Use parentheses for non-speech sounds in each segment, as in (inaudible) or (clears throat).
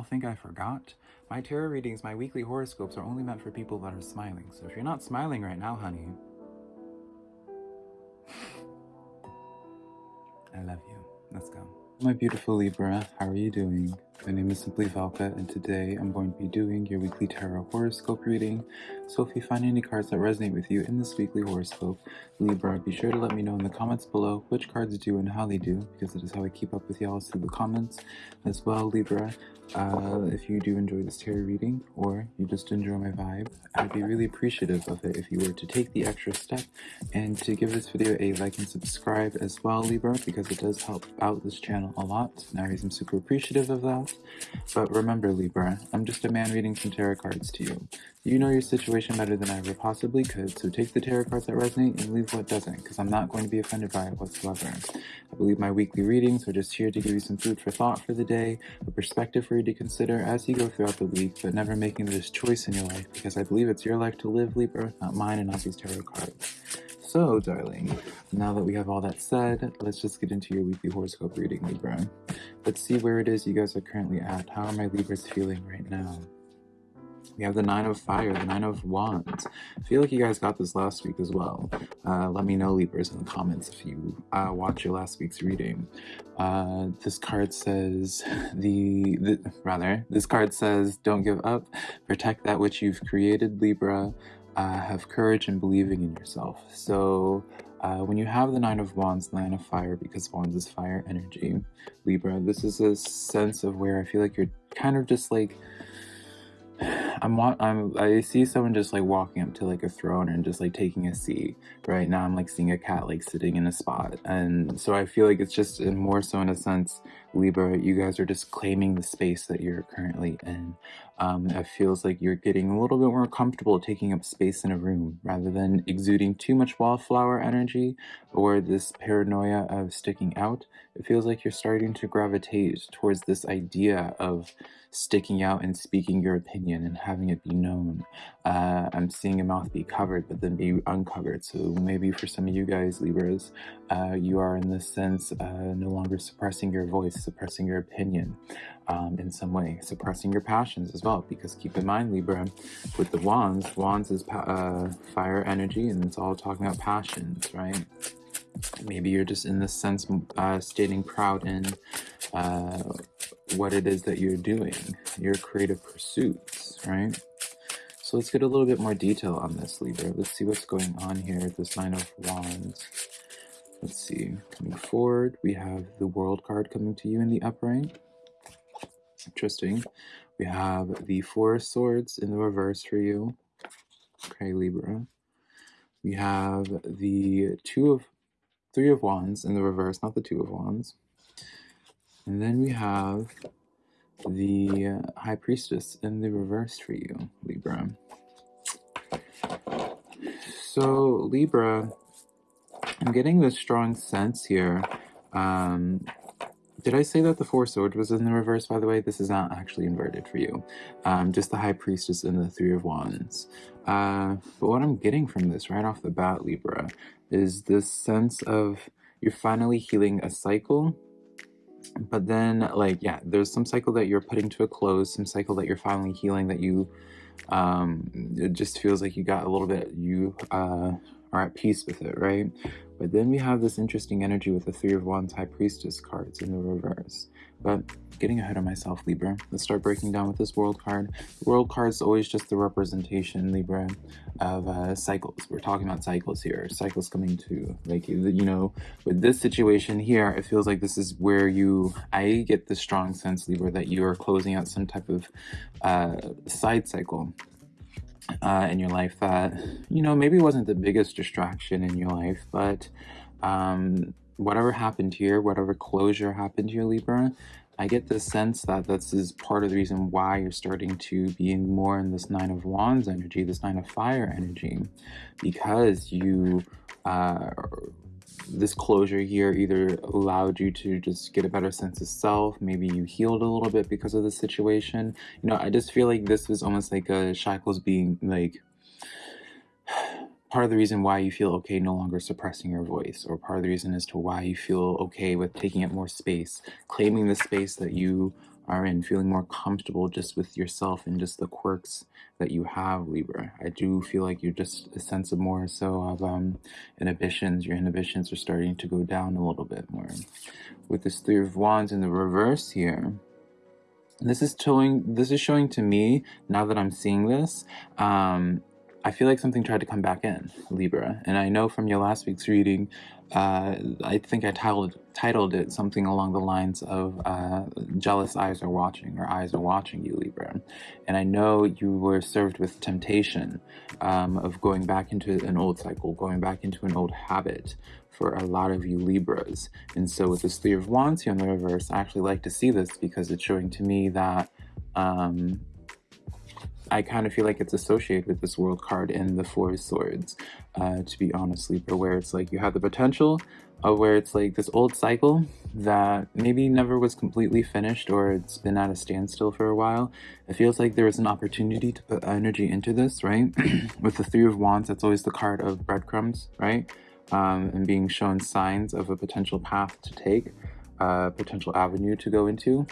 y'all think I forgot? My tarot readings, my weekly horoscopes are only meant for people that are smiling. So if you're not smiling right now, honey, (laughs) I love you. Let's go. My beautiful Libra, how are you doing? My name is Simply Valka, and today I'm going to be doing your weekly tarot horoscope reading. So if you find any cards that resonate with you in this weekly horoscope, Libra, be sure to let me know in the comments below which cards do and how they do, because it is how I keep up with y'all through the comments. As well, Libra, uh, if you do enjoy this tarot reading, or you just enjoy my vibe, I'd be really appreciative of it if you were to take the extra step and to give this video a like and subscribe as well, Libra, because it does help out this channel a lot, and I'm super appreciative of that. But remember, Libra, I'm just a man reading some tarot cards to you. You know your situation better than I ever possibly could, so take the tarot cards that resonate and leave what doesn't, because I'm not going to be offended by it whatsoever. I believe my weekly readings are just here to give you some food for thought for the day, a perspective for you to consider as you go throughout the week, but never making this choice in your life, because I believe it's your life to live, Libra, not mine and not these tarot cards. So, darling, now that we have all that said, let's just get into your weekly horoscope reading, Libra. Let's see where it is you guys are currently at. How are my Libras feeling right now? We have the Nine of Fire, the Nine of Wands. I feel like you guys got this last week as well. Uh, let me know, Libras, in the comments if you uh, watch your last week's reading. Uh, this card says, (laughs) the, the rather, this card says, don't give up, protect that which you've created, Libra uh, have courage and believing in yourself. So uh, when you have the Nine of Wands, Nine of Fire, because Wands is fire energy, Libra, this is a sense of where I feel like you're kind of just like, I'm, I'm, I see someone just like walking up to like a throne and just like taking a seat. Right now I'm like seeing a cat like sitting in a spot. And so I feel like it's just more so in a sense, Libra, you guys are just claiming the space that you're currently in. Um, it feels like you're getting a little bit more comfortable taking up space in a room rather than exuding too much wallflower energy or this paranoia of sticking out. It feels like you're starting to gravitate towards this idea of sticking out and speaking your opinion and having it be known. Uh, I'm seeing a mouth be covered but then be uncovered. So maybe for some of you guys, Libras, uh, you are in this sense uh, no longer suppressing your voice, suppressing your opinion um, in some way, suppressing your passions as well. Because keep in mind, Libra, with the wands, wands is uh, fire energy and it's all talking about passions, right? Maybe you're just in this sense uh, stating proud in uh, what it is that you're doing, your creative pursuits, right? So let's get a little bit more detail on this, Libra. Let's see what's going on here this Nine of Wands. Let's see, coming forward, we have the World card coming to you in the upright. Interesting. We have the Four of Swords in the reverse for you. Okay, Libra. We have the Two of, Three of Wands in the reverse, not the Two of Wands. And then we have the High Priestess in the reverse for you, Libra. So, Libra, I'm getting this strong sense here um, did I say that the Four Swords was in the reverse, by the way? This is not actually inverted for you. Um, just the High Priestess and the Three of Wands. Uh, but what I'm getting from this right off the bat, Libra, is this sense of you're finally healing a cycle. But then, like, yeah, there's some cycle that you're putting to a close, some cycle that you're finally healing that you, um, it just feels like you got a little bit, you, uh, are at peace with it, right? But then we have this interesting energy with the Three of Wands High Priestess cards in the reverse. But getting ahead of myself, Libra. Let's start breaking down with this World card. The World card is always just the representation, Libra, of uh, cycles. We're talking about cycles here. Cycles coming to, like, you know, with this situation here, it feels like this is where you, I get the strong sense, Libra, that you are closing out some type of uh, side cycle uh, in your life that, you know, maybe wasn't the biggest distraction in your life, but um, whatever happened here, whatever closure happened here, Libra, I get the sense that this is part of the reason why you're starting to be more in this Nine of Wands energy, this Nine of Fire energy, because you uh, this closure here either allowed you to just get a better sense of self maybe you healed a little bit because of the situation? You know i just feel like this was almost like a shackles being like part of the reason why you feel okay no longer suppressing your voice or part of the reason as to why you feel okay with taking up more space claiming the space that you are in, feeling more comfortable just with yourself and just the quirks that you have, Libra. I do feel like you're just a sense of more so of um, inhibitions. Your inhibitions are starting to go down a little bit more. With this Three of Wands in the reverse here, this is showing this is showing to me now that I'm seeing this um, I feel like something tried to come back in, Libra. And I know from your last week's reading, uh, I think I titled, titled it something along the lines of uh, Jealous Eyes Are Watching, or Eyes Are Watching You, Libra. And I know you were served with temptation um, of going back into an old cycle, going back into an old habit for a lot of you Libras. And so with this Three of Wands here in the reverse, I actually like to see this because it's showing to me that um, I kind of feel like it's associated with this world card in the Four Swords, uh, to be honest, Libra, where it's like you have the potential of where it's like this old cycle that maybe never was completely finished or it's been at a standstill for a while. It feels like there is an opportunity to put energy into this, right? (clears throat) with the Three of Wands, that's always the card of breadcrumbs, right? Um, and being shown signs of a potential path to take, a uh, potential avenue to go into.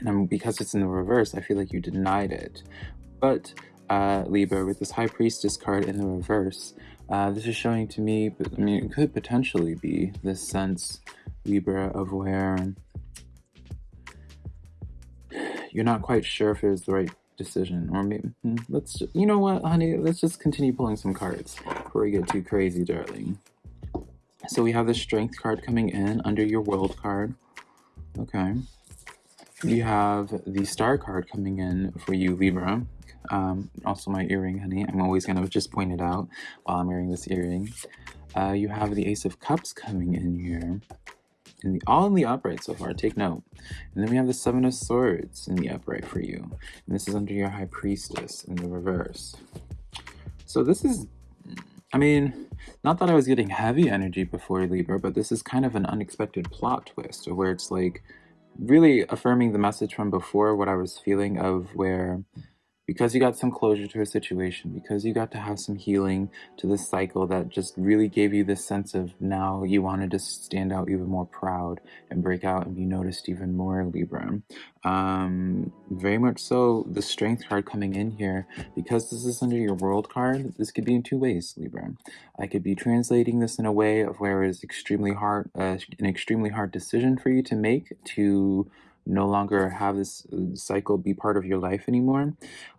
And because it's in the reverse, I feel like you denied it. But uh, Libra, with this High Priestess card in the reverse, uh, this is showing to me, I mean, it could potentially be this sense, Libra, of where you're not quite sure if it was the right decision. Or maybe, hmm, let's, you know what, honey, let's just continue pulling some cards before we get too crazy, darling. So we have the Strength card coming in under your World card. Okay. We have the Star card coming in for you, Libra. Um, also my earring, honey. I'm always going to just point it out while I'm wearing this earring. Uh, you have the Ace of Cups coming in here. In the, all in the upright so far, take note. And then we have the Seven of Swords in the upright for you. And this is under your High Priestess in the reverse. So this is, I mean, not that I was getting heavy energy before Libra, but this is kind of an unexpected plot twist where it's like really affirming the message from before, what I was feeling of where because you got some closure to a situation, because you got to have some healing to this cycle that just really gave you this sense of now you wanted to stand out even more proud and break out and be noticed even more, Libra. Um, very much so, the Strength card coming in here, because this is under your World card, this could be in two ways, Libra. I could be translating this in a way of where it's extremely hard, uh, an extremely hard decision for you to make to no longer have this uh, cycle be part of your life anymore.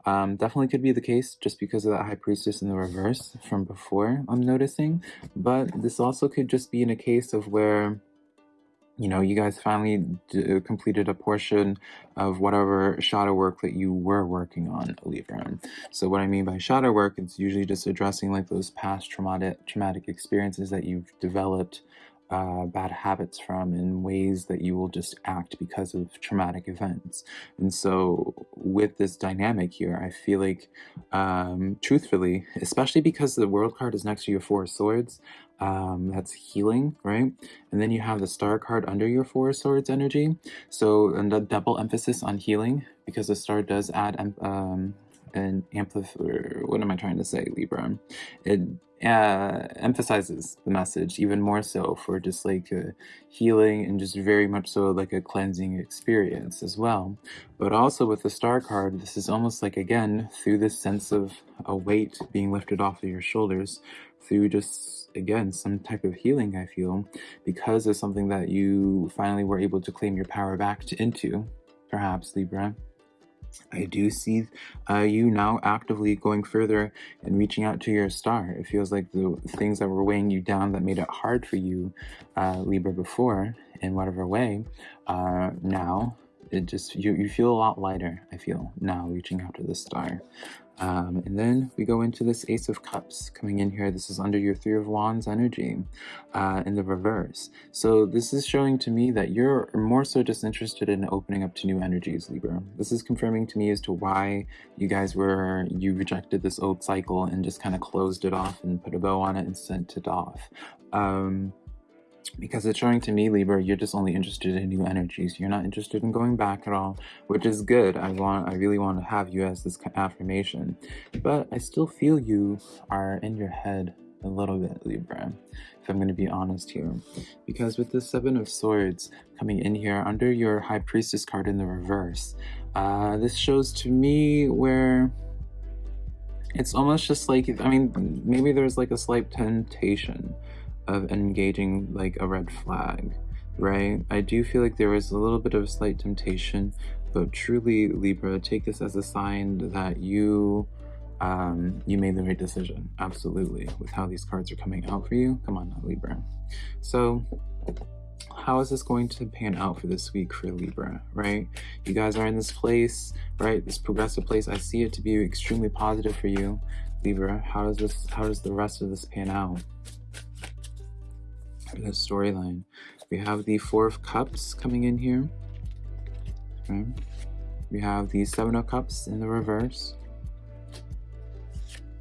Um, definitely could be the case just because of that High Priestess in the reverse from before, I'm noticing. But this also could just be in a case of where you know, you guys finally uh, completed a portion of whatever shadow work that you were working on, Libra. So what I mean by shadow work, it's usually just addressing like those past traumatic traumatic experiences that you've developed uh, bad habits from in ways that you will just act because of traumatic events. And so, with this dynamic here, I feel like, um, truthfully, especially because the World card is next to your Four of Swords, um, that's healing, right? And then you have the Star card under your Four of Swords energy. So, and double emphasis on healing because the Star does add um, an amplifier. What am I trying to say, Libra? It uh, emphasizes the message even more so for just like a healing and just very much so like a cleansing experience as well. But also with the star card, this is almost like again through this sense of a weight being lifted off of your shoulders through just again some type of healing I feel because of something that you finally were able to claim your power back to, into perhaps Libra I do see uh, you now actively going further and reaching out to your star. It feels like the things that were weighing you down that made it hard for you, uh, Libra, before, in whatever way, uh, now it just you, you feel a lot lighter i feel now reaching out to the star um, and then we go into this ace of cups coming in here. This is under your three of wands energy uh, in the reverse. So this is showing to me that you're more so just interested in opening up to new energies libra. This is confirming to me as to why you guys were you rejected this old cycle and just kind of closed it off and put a bow on it and sent it off. Um, because it's showing to me libra you're just only interested in new energies. You're not interested in going back at all which is good. I want i really want to have you as this affirmation. But i still feel you are in your head a little bit, Libra, if I'm going to be honest here. Because with the Seven of Swords coming in here under your High Priestess card in the reverse, uh, this shows to me where it's almost just like, I mean, maybe there's like a slight temptation of engaging like a red flag, right? I do feel like there was a little bit of a slight temptation, but truly, Libra, take this as a sign that you um, you made the right decision. Absolutely. With how these cards are coming out for you. Come on now, Libra. So how is this going to pan out for this week for Libra, right? You guys are in this place, right? This progressive place. I see it to be extremely positive for you, Libra. How does this, how does the rest of this pan out? The storyline. We have the Four of Cups coming in here. Okay. We have the Seven of Cups in the reverse.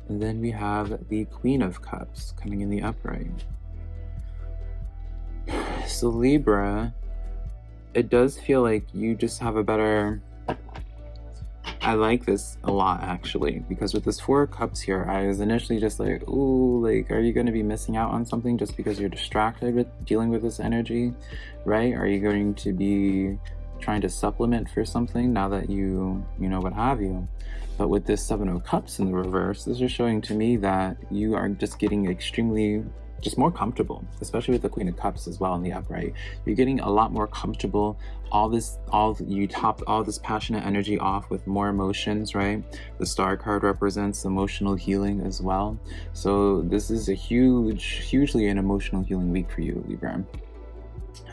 And then we have the Queen of Cups coming in the upright. (sighs) So Libra, it does feel like you just have a better... I like this a lot actually, because with this Four Cups here, I was initially just like, ooh, like, are you going to be missing out on something just because you're distracted with dealing with this energy, right? Are you going to be trying to supplement for something now that you, you know, what have you? But with this Seven of Cups in the reverse, this is showing to me that you are just getting extremely just more comfortable, especially with the Queen of Cups as well in the upright. You're getting a lot more comfortable. All this, all you top all this passionate energy off with more emotions, right? The Star card represents emotional healing as well. So this is a huge, hugely an emotional healing week for you, Libra.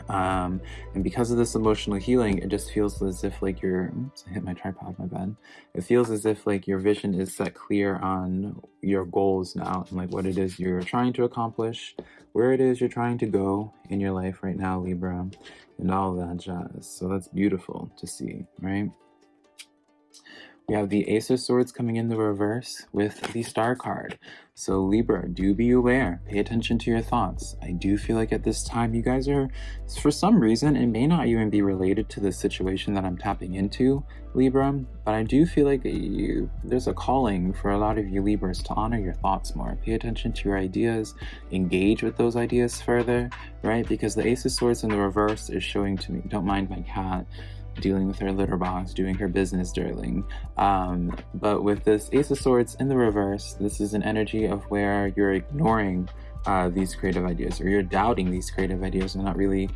Um, and because of this emotional healing, it just feels as if like you're, oops, I hit my tripod, my bad. It feels as if like your vision is set clear on your goals now and like what it is you're trying to accomplish, where it is you're trying to go in your life right now, Libra, and all that jazz. So that's beautiful to see, right? We have the Ace of Swords coming in the reverse with the Star card. So Libra, do be aware. Pay attention to your thoughts. I do feel like at this time you guys are, for some reason, it may not even be related to the situation that I'm tapping into, Libra, but I do feel like you, there's a calling for a lot of you Libras to honor your thoughts more. Pay attention to your ideas, engage with those ideas further, right? Because the Ace of Swords in the reverse is showing to me, don't mind my cat, dealing with her litter box, doing her business, darling. Um, but with this Ace of Swords in the reverse, this is an energy of where you're ignoring uh, these creative ideas or you're doubting these creative ideas and not really,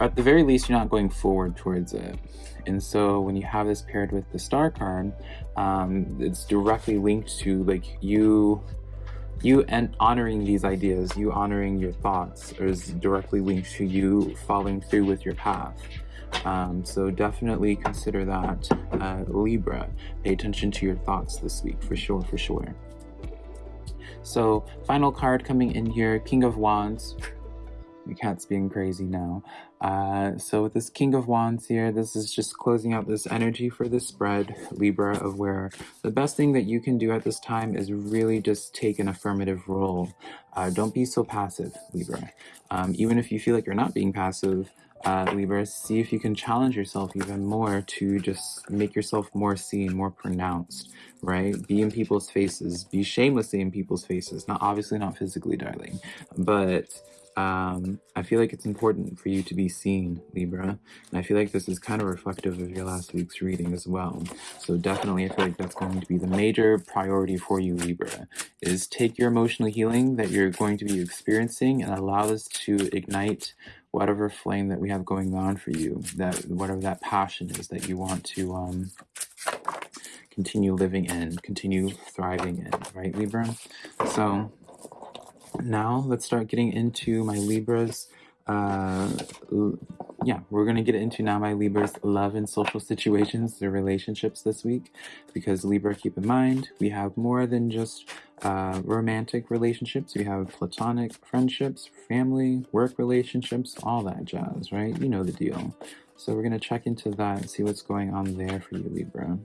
at the very least, you're not going forward towards it. And so when you have this paired with the star card, um, it's directly linked to like you you and honoring these ideas, you honoring your thoughts is directly linked to you following through with your path. Um, so definitely consider that uh, Libra. Pay attention to your thoughts this week for sure, for sure. So final card coming in here, King of Wands. The cat's being crazy now. Uh, so with this King of Wands here, this is just closing out this energy for the spread, Libra, of where the best thing that you can do at this time is really just take an affirmative role. Uh, don't be so passive, Libra. Um, even if you feel like you're not being passive, uh, Libra, see if you can challenge yourself even more to just make yourself more seen, more pronounced, right? Be in people's faces, be shamelessly in people's faces, not obviously not physically, darling, but um, I feel like it's important for you to be seen, Libra. And I feel like this is kind of reflective of your last week's reading as well. So definitely, I feel like that's going to be the major priority for you, Libra, is take your emotional healing that you're going to be experiencing and allow this to ignite whatever flame that we have going on for you, that whatever that passion is that you want to um, continue living in, continue thriving in, right, Libra? So now let's start getting into my Libras. Uh, yeah, we're going to get into now my Libra's love and social situations, their relationships this week. Because Libra, keep in mind, we have more than just uh, romantic relationships. We have platonic friendships, family, work relationships, all that jazz, right? You know the deal. So we're going to check into that and see what's going on there for you, Libra.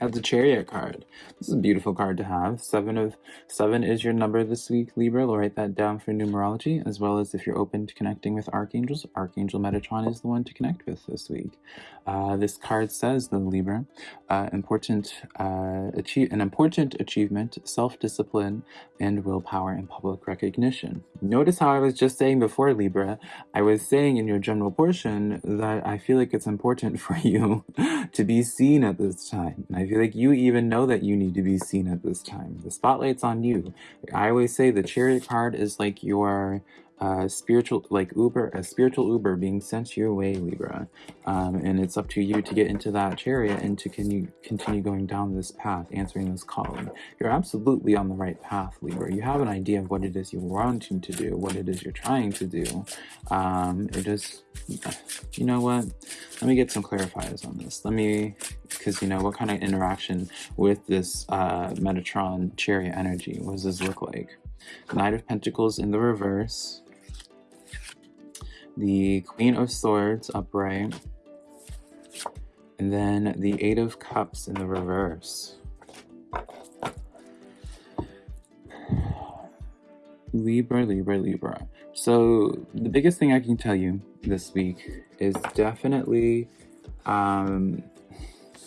Have the Chariot card. This is a beautiful card to have. Seven of seven is your number this week, Libra. We'll write that down for numerology, as well as if you're open to connecting with archangels, Archangel Metatron is the one to connect with this week. Uh, this card says, the Libra, uh, important uh, achieve an important achievement, self-discipline, and willpower and public recognition. Notice how I was just saying before, Libra, I was saying in your general portion that I feel like it's important (laughs) for you to be seen at this time. And I feel like you even know that you need to be seen at this time. The spotlight's on you. I always say the chariot card is like your spiritual, like Uber, a spiritual Uber being sent your way, Libra. Um, and it's up to you to get into that chariot and to continue, continue going down this path, answering this calling. You're absolutely on the right path, Libra. You have an idea of what it is you're wanting to do, what it is you're trying to do. Um, it just, you know what? Let me get some clarifiers on this. Let me, because you know, what kind of interaction with this uh, Metatron chariot energy? What does this look like? Knight of Pentacles in the reverse the Queen of Swords upright, and then the Eight of Cups in the reverse. Libra, Libra, Libra. So the biggest thing I can tell you this week is definitely, um,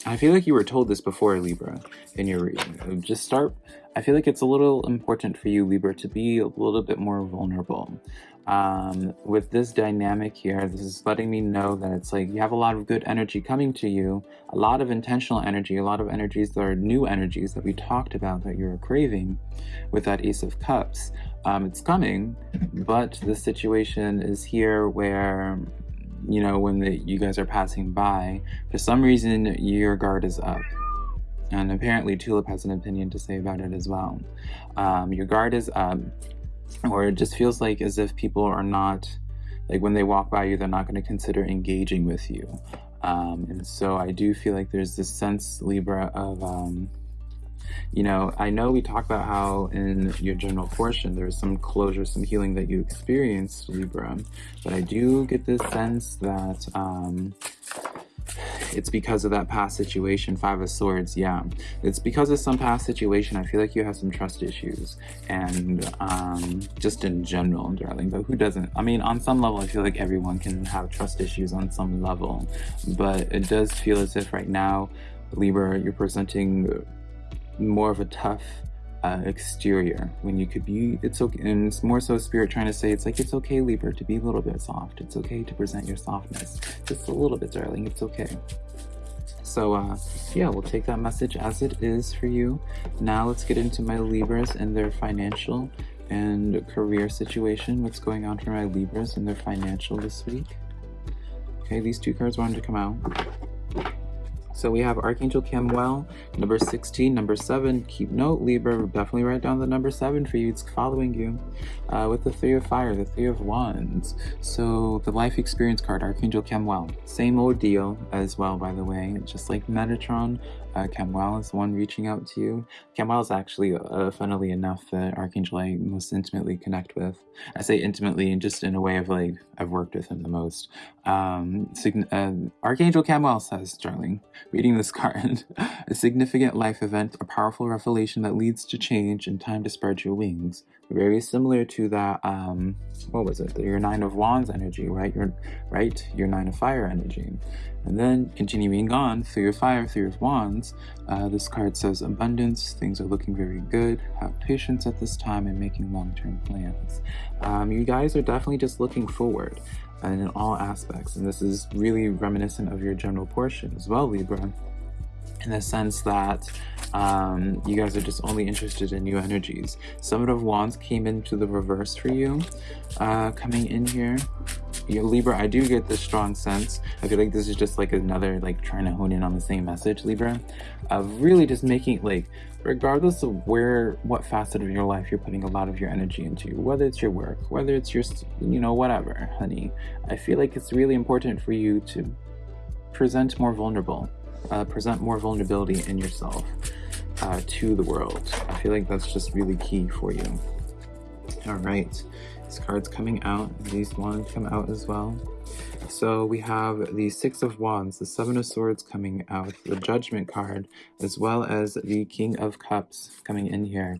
I feel like you were told this before Libra in your reading. Just start, I feel like it's a little important for you Libra to be a little bit more vulnerable um, with this dynamic here, this is letting me know that it's like you have a lot of good energy coming to you, a lot of intentional energy, a lot of energies that are new energies that we talked about that you're craving with that Ace of Cups. Um, it's coming, but the situation is here where, you know, when the, you guys are passing by, for some reason your guard is up. And apparently Tulip has an opinion to say about it as well. Um, your guard is up or it just feels like as if people are not like when they walk by you they're not going to consider engaging with you. Um, and so I do feel like there's this sense Libra of um, you know I know we talk about how in your general portion there's some closure some healing that you experienced Libra. But I do get this sense that um, it's because of that past situation. Five of swords yeah. It's because of some past situation. I feel like you have some trust issues. And um just in general darling but who doesn't? I mean on some level i feel like everyone can have trust issues on some level. But it does feel as if right now libra you're presenting more of a tough uh, exterior when you could be it's okay and it's more so spirit trying to say it's like it's okay Libra to be a little bit soft. It's okay to present your softness just a little bit darling. It's okay so uh, yeah we'll take that message as it is for you. Now let's get into my Libras and their financial and career situation. What's going on for my Libras and their financial this week? Okay these two cards wanted to come out so we have Archangel Chamuel, number 16, number 7. Keep note, Libra, definitely write down the number 7 for you. It's following you. Uh, with the Three of Fire, the Three of Wands. So the Life Experience card, Archangel Chamuel. Same old deal as well, by the way. Just like Metatron, uh, Chamuel is the one reaching out to you. Chamuel is actually, uh, funnily enough, the Archangel I most intimately connect with. I say intimately and just in a way of like, I've worked with him the most. Um, uh, Archangel Chamuel says, darling, reading this (laughs) card, a significant life event, a powerful revelation that leads to change and time to spread your wings. Very similar to that, um, what was it? Your Nine of Wands energy, right? Your, right? Your Nine of Fire energy. And then continuing on, through your fire, through your wands, uh, this card says abundance, things are looking very good, have patience at this time and making long-term plans. Um, you guys are definitely just looking forward and in all aspects. And this is really reminiscent of your general portion as well, Libra in the sense that um, you guys are just only interested in new energies. Summit of Wands came into the reverse for you, uh, coming in here. Your Libra, I do get this strong sense. I feel like this is just like another, like trying to hone in on the same message, Libra, of really just making, like, regardless of where, what facet of your life you're putting a lot of your energy into, whether it's your work, whether it's your, you know, whatever, honey, I feel like it's really important for you to present more vulnerable uh, present more vulnerability in yourself uh, to the world. I feel like that's just really key for you. All right, these cards coming out. These wanted to come out as well. So we have the Six of Wands, the Seven of Swords coming out, the Judgment card, as well as the King of Cups coming in here.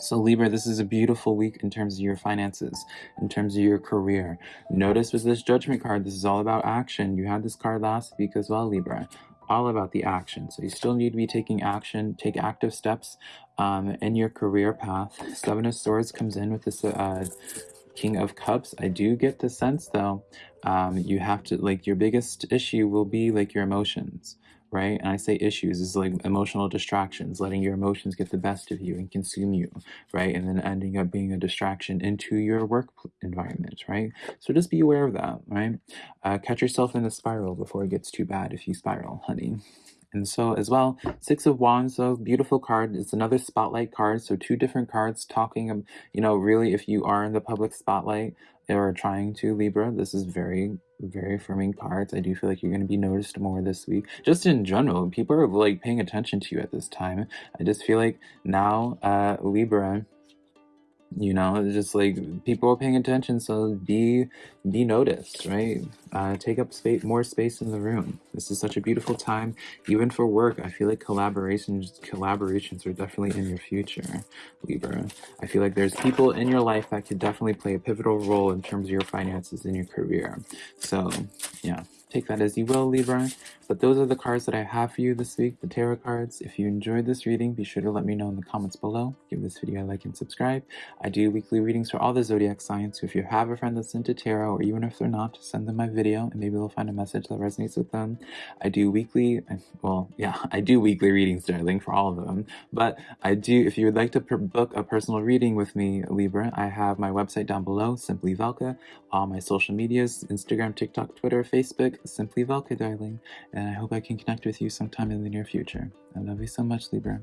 So Libra, this is a beautiful week in terms of your finances, in terms of your career. Notice with this judgment card, this is all about action. You had this card last week as well, Libra. All about the action. So you still need to be taking action, take active steps um, in your career path. Seven of Swords comes in with this uh, King of Cups. I do get the sense though, um, you have to, like, your biggest issue will be like your emotions right? And I say issues is like emotional distractions, letting your emotions get the best of you and consume you, right? And then ending up being a distraction into your work environment, right? So just be aware of that, right? Uh, catch yourself in the spiral before it gets too bad if you spiral, honey. And so as well, Six of Wands, so beautiful card. It's another spotlight card. So two different cards talking, you know, really if you are in the public spotlight or trying to Libra, this is very, very affirming cards. I do feel like you're going to be noticed more this week. Just in general, people are like paying attention to you at this time. I just feel like now, uh, Libra, you know it's just like people are paying attention so be be noticed right? Uh, take up space more space in the room. This is such a beautiful time even for work. I feel like collaborations collaborations are definitely in your future libra. I feel like there's people in your life that could definitely play a pivotal role in terms of your finances and your career. So yeah Take that as you will, Libra. But those are the cards that I have for you this week, the tarot cards. If you enjoyed this reading, be sure to let me know in the comments below. Give this video a like and subscribe. I do weekly readings for all the zodiac signs, so if you have a friend that's into tarot, or even if they're not, send them my video and maybe they'll find a message that resonates with them. I do weekly, well, (laughs) yeah, I do weekly readings, darling, for all of them. But I do, if you would like to book a personal reading with me, Libra, I have my website down below, Simply Velka, all my social medias, Instagram, TikTok, Twitter, Facebook, Simply Velka, darling, and I hope I can connect with you sometime in the near future. I love you so much, Libra.